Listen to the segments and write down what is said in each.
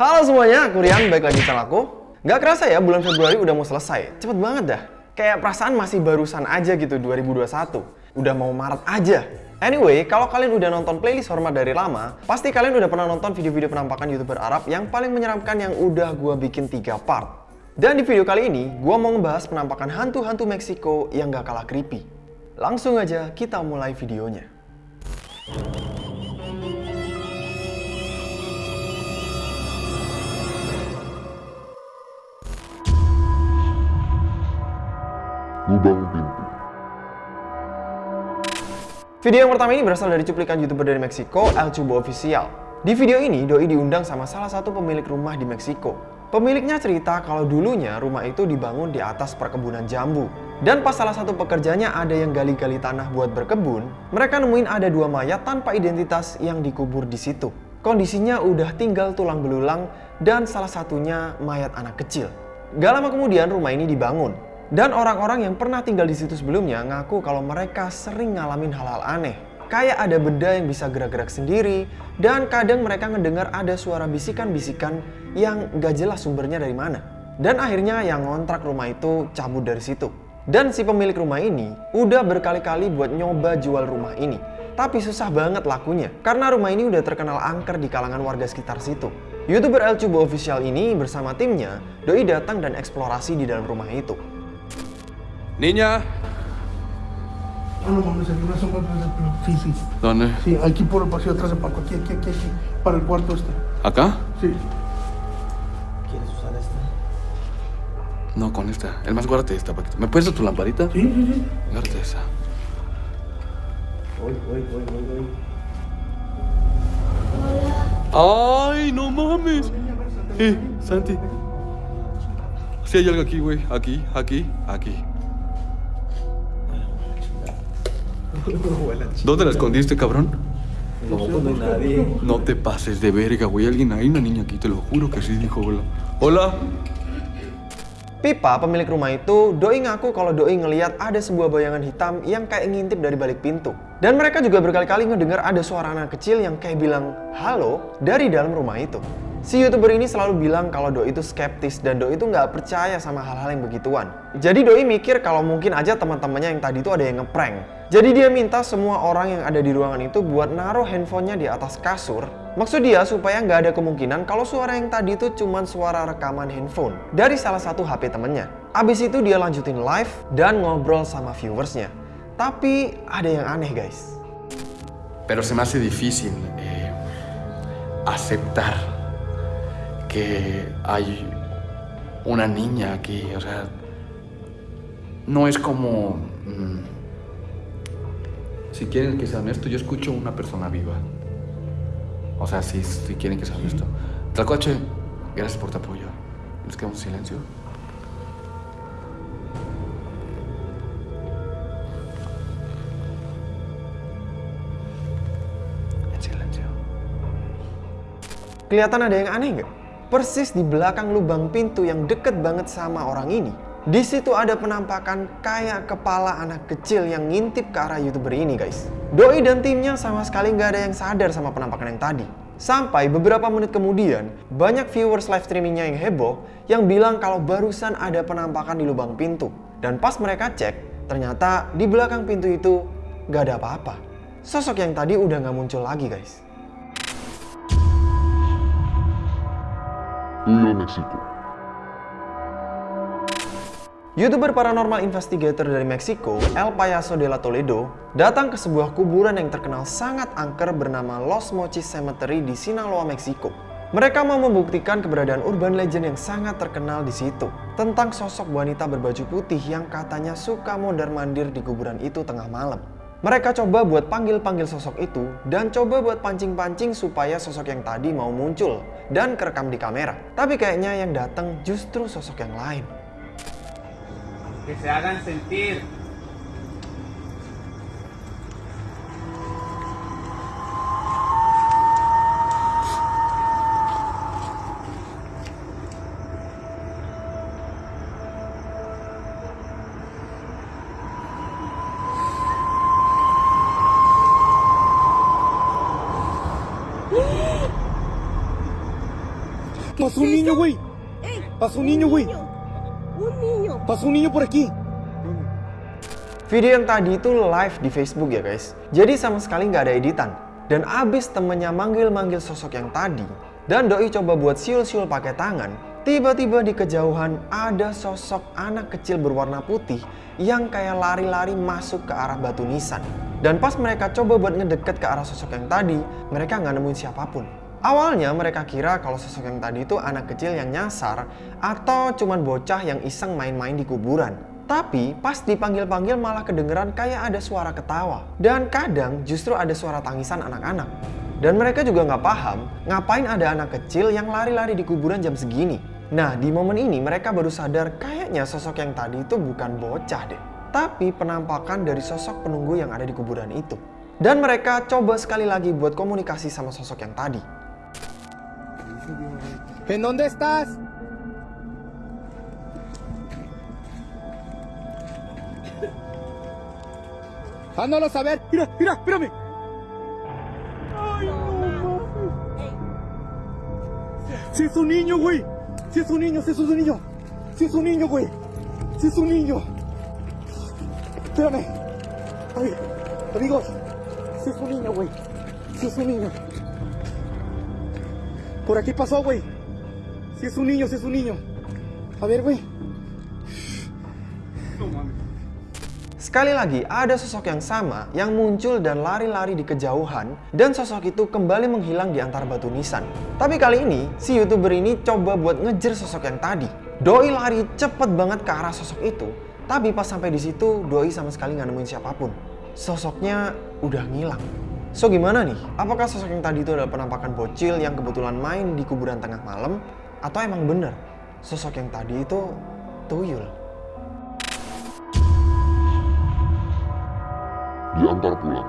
Halo semuanya, aku Rian, balik lagi channel aku. Gak kerasa ya, bulan Februari udah mau selesai. Cepet banget dah. Kayak perasaan masih barusan aja gitu 2021. Udah mau Maret aja. Anyway, kalau kalian udah nonton playlist hormat dari lama, pasti kalian udah pernah nonton video-video penampakan youtuber Arab yang paling menyeramkan yang udah gua bikin 3 part. Dan di video kali ini, gua mau ngebahas penampakan hantu-hantu Meksiko yang gak kalah creepy. Langsung aja kita mulai videonya. Lubang pintu. Video yang pertama ini berasal dari cuplikan youtuber dari Meksiko, El Chubo Official. Di video ini, Doi diundang sama salah satu pemilik rumah di Meksiko. Pemiliknya cerita kalau dulunya rumah itu dibangun di atas perkebunan jambu. Dan pas salah satu pekerjanya ada yang gali-gali tanah buat berkebun, mereka nemuin ada dua mayat tanpa identitas yang dikubur di situ. Kondisinya udah tinggal tulang belulang dan salah satunya mayat anak kecil. Gak lama kemudian rumah ini dibangun. Dan orang-orang yang pernah tinggal di situ sebelumnya ngaku kalau mereka sering ngalamin hal-hal aneh. Kayak ada benda yang bisa gerak-gerak sendiri, dan kadang mereka ngedengar ada suara bisikan-bisikan yang gak jelas sumbernya dari mana. Dan akhirnya yang ngontrak rumah itu cabut dari situ. Dan si pemilik rumah ini udah berkali-kali buat nyoba jual rumah ini. Tapi susah banget lakunya, karena rumah ini udah terkenal angker di kalangan warga sekitar situ. Youtuber El Chubo Official ini bersama timnya, Doi datang dan eksplorasi di dalam rumah itu. Niña, No, no mames, atrás del plano. Sí, sí. ¿dónde? Sí, aquí por el pasillo atrás de Paco. Aquí, aquí, aquí, aquí. Para el cuarto este. ¿Acá? Sí. ¿Quieres usar esta? No, con esta. El más guárdate esta, Paquito. ¿Me puedes dar tu lamparita? Sí, sí, sí. Guárdate esa. Voy, voy, voy, voy, voy. ¡Ay, no mames! Eh, Santi. Sí hay algo aquí, güey. Aquí, aquí, aquí. ¿Dónde la escondiste, cabrón? No, pues no hay nadie. No te pases de verga, güey. Alguien hay una niña aquí, te lo juro que sí dijo hola. Hola. Pipa, pemilik rumah itu, Doi ngaku kalau Doi ngeliat ada sebuah bayangan hitam yang kayak ngintip dari balik pintu. Dan mereka juga berkali-kali ngedengar ada suara anak kecil yang kayak bilang, halo, dari dalam rumah itu. Si youtuber ini selalu bilang kalau Doi itu skeptis dan Doi itu nggak percaya sama hal-hal yang begituan. Jadi Doi mikir kalau mungkin aja teman-temannya yang tadi itu ada yang ngeprank. Jadi dia minta semua orang yang ada di ruangan itu buat naruh handphonenya di atas kasur. Maksud dia supaya nggak ada kemungkinan kalau suara yang tadi itu cuma suara rekaman handphone dari salah satu HP temennya. Abis itu dia lanjutin live dan ngobrol sama viewersnya. Tapi ada yang aneh guys. Pero se me hace difícil eh, aceptar que hay una niña aquí. O sea, no es como... mm, si quieren que sea honesto, yo escucho una persona viva. O sea, si, si quieren que sea honesto. Tlacuache, gracias por tu apoyo. Nos quedamos en silencio. En silencio. Kelihatan ada yang aneh nggak? Persis di belakang lubang pintu yang deket banget sama orang ini. Di situ ada penampakan kayak kepala anak kecil yang ngintip ke arah youtuber ini guys. Doi dan timnya sama sekali nggak ada yang sadar sama penampakan yang tadi. Sampai beberapa menit kemudian, banyak viewers live streamingnya yang heboh yang bilang kalau barusan ada penampakan di lubang pintu. Dan pas mereka cek, ternyata di belakang pintu itu nggak ada apa-apa. Sosok yang tadi udah nggak muncul lagi guys. Pueblo México. YouTuber paranormal investigator dari Meksiko, El Payaso de la Toledo, datang ke sebuah kuburan yang terkenal sangat angker bernama Los Mochis Cemetery di Sinaloa, Meksiko. Mereka mau membuktikan keberadaan urban legend yang sangat terkenal di situ tentang sosok wanita berbaju putih yang katanya suka mondar-mandir di kuburan itu tengah malam. Mereka coba buat panggil-panggil sosok itu dan coba buat pancing-pancing supaya sosok yang tadi mau muncul dan kerekam di kamera. Tapi kayaknya yang datang justru sosok yang lain. sentir. Pasó un niño, güey. ¡Ey! Pasó un niño, güey. Un niño. Pasó un niño por aquí. Video yang tadi itu live di Facebook ya guys. Jadi sama sekali nggak ada editan. Dan abis temennya manggil-manggil sosok yang tadi, dan Doi coba buat siul-siul pakai tangan, tiba-tiba di kejauhan ada sosok anak kecil berwarna putih yang kayak lari-lari masuk ke arah batu nisan. Dan pas mereka coba buat ngedeket ke arah sosok yang tadi, mereka nggak nemuin siapa pun. Awalnya mereka kira kalau sosok yang tadi itu anak kecil yang nyasar atau cuman bocah yang iseng main-main di kuburan. Tapi pas dipanggil-panggil malah kedengeran kayak ada suara ketawa. Dan kadang justru ada suara tangisan anak-anak. Dan mereka juga nggak paham ngapain ada anak kecil yang lari-lari di kuburan jam segini. Nah di momen ini mereka baru sadar kayaknya sosok yang tadi itu bukan bocah deh. Tapi penampakan dari sosok penunggu yang ada di kuburan itu. Dan mereka coba sekali lagi buat komunikasi sama sosok yang tadi. ¿En dónde estás? Ándalo a ver. Mira, mira, espérame. Ey, Si es un niño, güey. Si es un niño, si es un niño. Si es un niño, güey. Si es un niño. Espérame. Ay, amigos. Si es un niño, güey. Si es un niño. Por aquí pasó, güey. Si es un niño, si es un niño. A ver, güey. Sekali lagi, ada sosok yang sama yang muncul dan lari-lari di kejauhan dan sosok itu kembali menghilang di antara batu nisan. Tapi kali ini, si youtuber ini coba buat ngejar sosok yang tadi. Doi lari cepet banget ke arah sosok itu, tapi pas sampai di situ, Doi sama sekali nggak nemuin siapa pun. Sosoknya udah ngilang. So gimana nih? Apakah sosok yang tadi itu adalah penampakan bocil yang kebetulan main di kuburan tengah malam? Atau emang bener sosok yang tadi itu tuyul? Diantar pulang.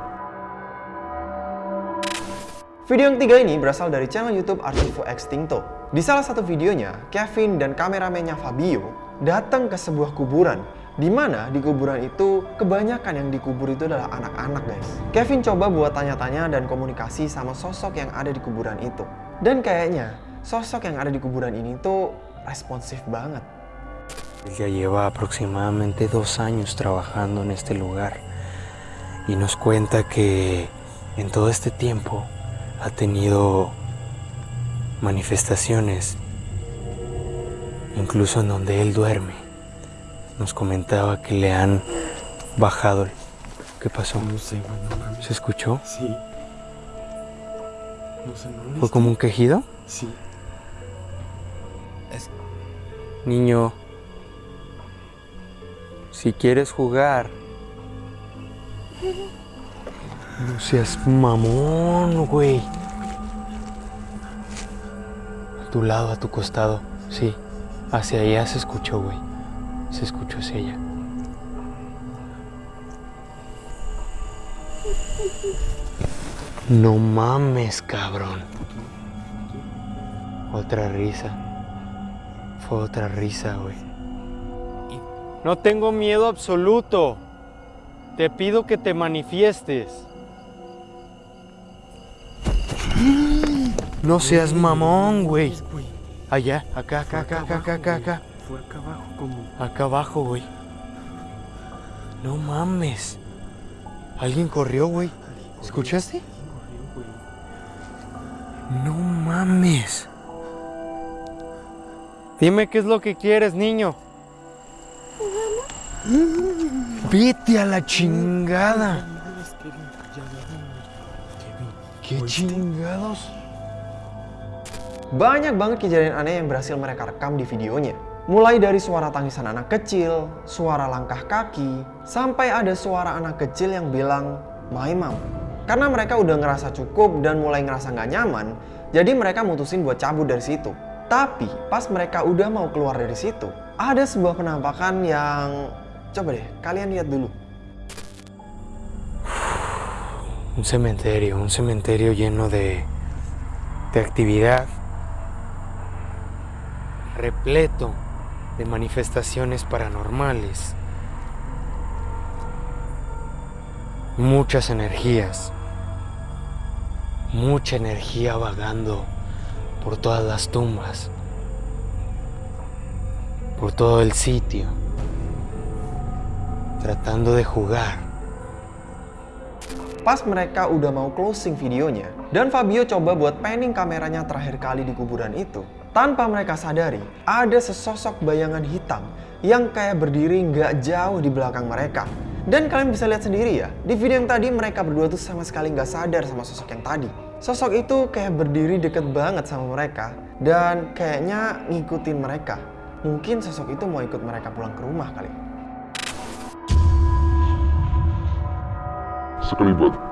Video yang ketiga ini berasal dari channel YouTube Archivo Extinto. Di salah satu videonya, Kevin dan kameramennya Fabio datang ke sebuah kuburan di mana di kuburan itu kebanyakan yang dikubur itu adalah anak-anak guys. Kevin coba buat tanya-tanya dan komunikasi sama sosok yang ada di kuburan itu. Dan kayaknya sosok yang ada di kuburan ini tuh responsif banget. Ya lleva aproximadamente dos años trabajando en este lugar y nos cuenta que en todo este tiempo ha tenido manifestaciones, incluso en donde él duerme. Nos comentaba que le han bajado. el- ¿Qué pasó? No sé, güey, no mames. ¿Se escuchó? Sí. No sé, no ¿Fue como un quejido? Sí. Niño, si quieres jugar, no seas mamón, güey. A tu lado, a tu costado, sí. Hacia allá se escuchó, güey. Se escuchó hacia allá. No mames, cabrón. Otra risa. Fue otra risa, güey. No tengo miedo absoluto. Te pido que te manifiestes. No seas mamón, güey. Allá, acá, acá, acá, acá, acá, acá, acá. Fue acá abajo como... Acá abajo, güey. No mames. Alguien corrió, güey. ¿Escuchaste? No mames. Dime qué es lo que quieres, niño. Vete a la chingada. ¿Qué chingados? Banyak banget kejadian aneh yang berhasil mereka rekam di videonya. Mulai dari suara tangisan anak kecil, suara langkah kaki, sampai ada suara anak kecil yang bilang, My mom. Karena mereka udah ngerasa cukup dan mulai ngerasa nggak nyaman, jadi mereka mutusin buat cabut dari situ. Tapi pas mereka udah mau keluar dari situ, ada sebuah penampakan yang... Coba deh, kalian lihat dulu. Un cementerio, un cementerio lleno de, de actividad, repleto de manifestaciones paranormales, muchas energías, mucha energía vagando por todas las tumbas. por todo el sitio, tratando de jugar. Pas mereka udah mau closing videonya, dan Fabio coba buat panning kameranya terakhir kali di kuburan itu, tanpa mereka sadari, ada sesosok bayangan hitam yang kayak berdiri nggak jauh di belakang mereka. Dan kalian bisa lihat sendiri ya, di video yang tadi mereka berdua tuh sama sekali nggak sadar sama sosok yang tadi. Sosok itu kayak berdiri deket banget sama mereka, dan kayaknya ngikutin mereka. Mungkin sosok itu mau ikut mereka pulang ke rumah kali. Sekelibat.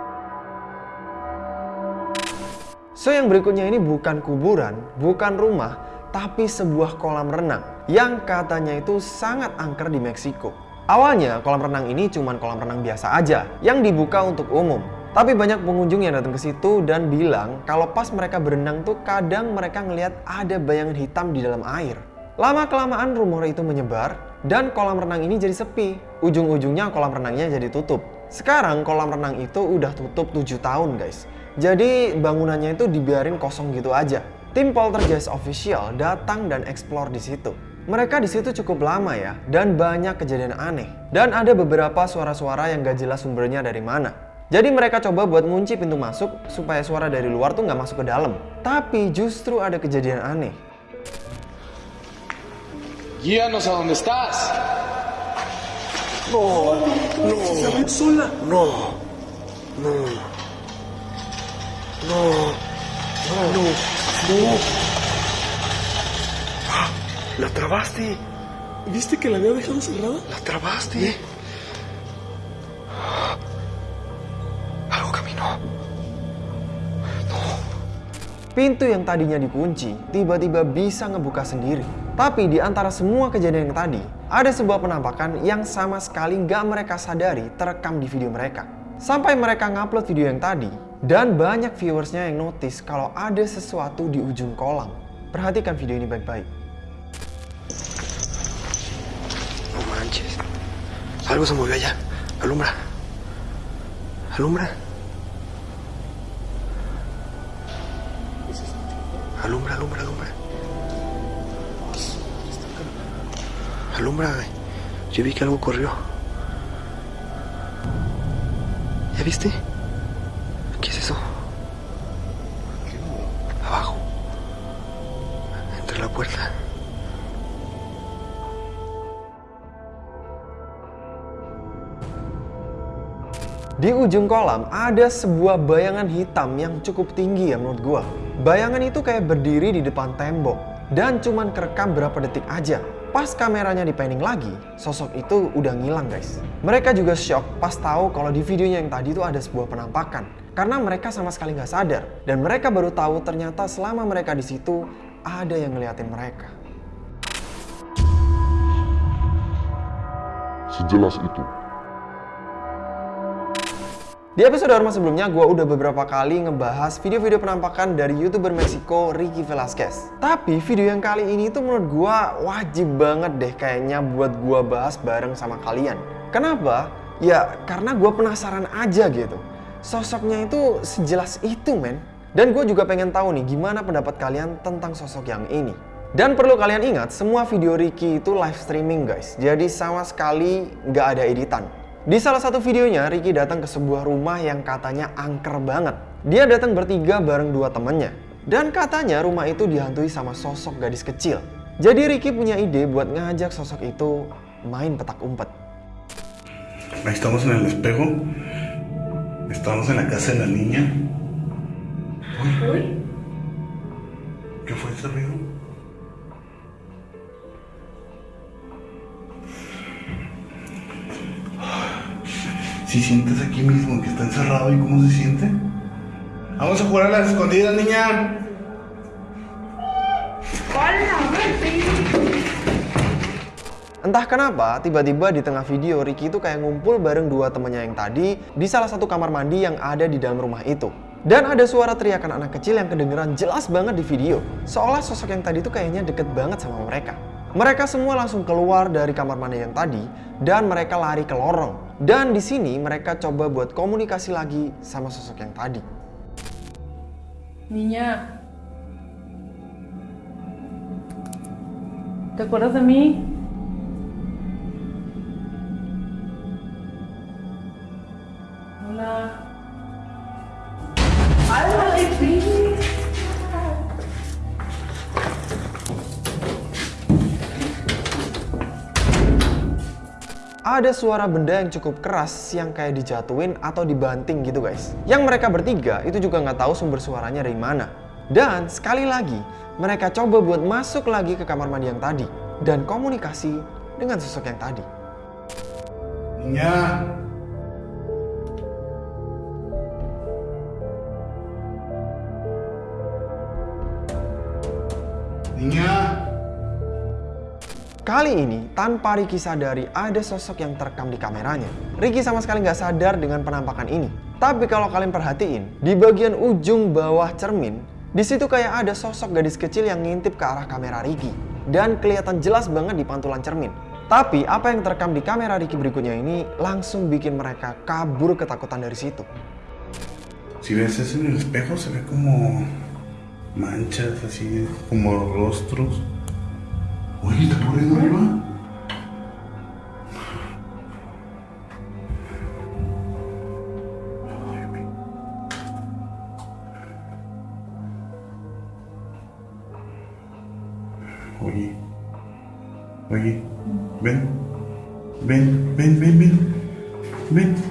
So yang berikutnya ini bukan kuburan, bukan rumah, tapi sebuah kolam renang yang katanya itu sangat angker di Meksiko. Awalnya kolam renang ini cuma kolam renang biasa aja yang dibuka untuk umum. Tapi banyak pengunjung yang datang ke situ dan bilang kalau pas mereka berenang tuh kadang mereka ngelihat ada bayangan hitam di dalam air. Lama kelamaan rumor itu menyebar dan kolam renang ini jadi sepi. Ujung-ujungnya kolam renangnya jadi tutup. Sekarang kolam renang itu udah tutup 7 tahun guys. Jadi bangunannya itu dibiarin kosong gitu aja. Tim Poltergeist Official datang dan explore di situ. Mereka di situ cukup lama ya, dan banyak kejadian aneh. Dan ada beberapa suara-suara yang gak jelas sumbernya dari mana. Jadi mereka coba buat ngunci pintu masuk supaya suara dari luar tuh nggak masuk ke dalam. Tapi justru ada kejadian aneh. Guíanos a donde estás. ¿La trabaste? ¿Viste que la había dejado cerrada? ¿La trabaste? Algo caminó. Pintu yang tadinya dikunci tiba-tiba bisa ngebuka sendiri. Tapi di antara semua kejadian yang tadi, ada sebuah penampakan yang sama sekali nggak mereka sadari terekam di video mereka. Sampai mereka ngupload video yang tadi, dan banyak viewersnya yang notice kalau ada sesuatu di ujung kolam. Perhatikan video ini baik-baik. No manches. Algo se movió allá. Alumbra. Alumbra. Alumbra, alumbra, alumbra. Alumbra, güey. Yo vi que algo corrió. ¿Ya viste? Di ujung kolam ada sebuah bayangan hitam yang cukup tinggi ya menurut gua. Bayangan itu kayak berdiri di depan tembok dan cuman kerekam berapa detik aja. Pas kameranya dipanning lagi, sosok itu udah ngilang guys. Mereka juga shock pas tahu kalau di videonya yang tadi itu ada sebuah penampakan. Karena mereka sama sekali nggak sadar. Dan mereka baru tahu ternyata selama mereka di situ ada yang ngeliatin mereka. Sejelas itu. Di episode Orma sebelumnya, gue udah beberapa kali ngebahas video-video penampakan dari youtuber Meksiko Ricky Velasquez. Tapi video yang kali ini tuh menurut gue wajib banget deh kayaknya buat gue bahas bareng sama kalian. Kenapa? Ya karena gue penasaran aja gitu. Sosoknya itu sejelas itu men. Dan gue juga pengen tahu nih gimana pendapat kalian tentang sosok yang ini. Dan perlu kalian ingat, semua video Ricky itu live streaming guys. Jadi sama sekali nggak ada editan. Di salah satu videonya, Ricky datang ke sebuah rumah yang katanya angker banget. Dia datang bertiga bareng dua temennya. Dan katanya rumah itu dihantui sama sosok gadis kecil. Jadi Ricky punya ide buat ngajak sosok itu main petak umpet. Ahí estamos en el espejo. Estamos en la casa de la niña. Uy. ¿Qué fue ese ruido? Si sientes aquí mismo que está encerrado y cómo se siente. Vamos a jugar a las escondidas, niña. Entah kenapa, tiba-tiba di tengah video Ricky itu kayak ngumpul bareng dua temannya yang tadi di salah satu kamar mandi yang ada di dalam rumah itu. Dan ada suara teriakan anak kecil yang kedengeran jelas banget di video. Seolah sosok yang tadi itu kayaknya deket banget sama mereka. Mereka semua langsung keluar dari kamar mandi yang tadi dan mereka lari ke lorong. Dan di sini mereka coba buat komunikasi lagi sama sosok yang tadi. Niña. ¿Te acuerdas de mí? Hola. Alma de Pini. Ada suara benda yang cukup keras yang kayak dijatuhin atau dibanting gitu guys. Yang mereka bertiga itu juga nggak tahu sumber suaranya dari mana. Dan sekali lagi, mereka coba buat masuk lagi ke kamar mandi yang tadi dan komunikasi dengan sosok yang tadi. Niña. Niña. Kali ini, tanpa Ricky sadari ada sosok yang terekam di kameranya. Ricky sama sekali nggak sadar dengan penampakan ini. Tapi kalau kalian perhatiin, di bagian ujung bawah cermin, di situ kayak ada sosok gadis kecil yang ngintip ke arah kamera Ricky. Dan kelihatan jelas banget di pantulan cermin. Tapi apa yang terekam di kamera Ricky berikutnya ini langsung bikin mereka kabur ketakutan dari situ. Si ves eso en el espejo se ve como manchas así, como rostros. Oye, ¿está corriendo arriba? Oye, oye, ven, ven, ven, ven, ven, ven.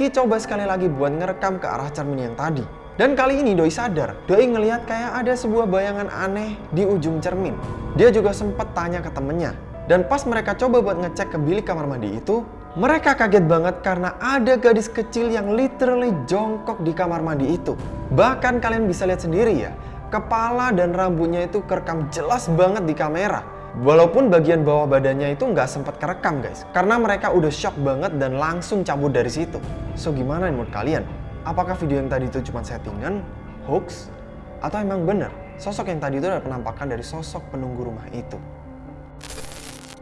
Ricky coba sekali lagi buat ngerekam ke arah cermin yang tadi. Dan kali ini Doi sadar, Doi ngelihat kayak ada sebuah bayangan aneh di ujung cermin. Dia juga sempat tanya ke temennya. Dan pas mereka coba buat ngecek ke bilik kamar mandi itu, mereka kaget banget karena ada gadis kecil yang literally jongkok di kamar mandi itu. Bahkan kalian bisa lihat sendiri ya, kepala dan rambutnya itu kerekam jelas banget di kamera. Walaupun bagian bawah badannya itu nggak sempat kerekam guys, karena mereka udah shock banget dan langsung cabut dari situ. So gimana menurut kalian? Apakah video yang tadi itu cuma settingan, hoax, atau emang bener sosok yang tadi itu adalah penampakan dari sosok penunggu rumah itu?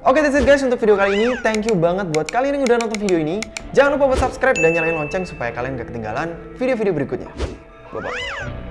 Oke that's it guys untuk video kali ini. Thank you banget buat kalian yang udah nonton video ini. Jangan lupa buat subscribe dan nyalain lonceng supaya kalian gak ketinggalan video-video berikutnya. Bye-bye.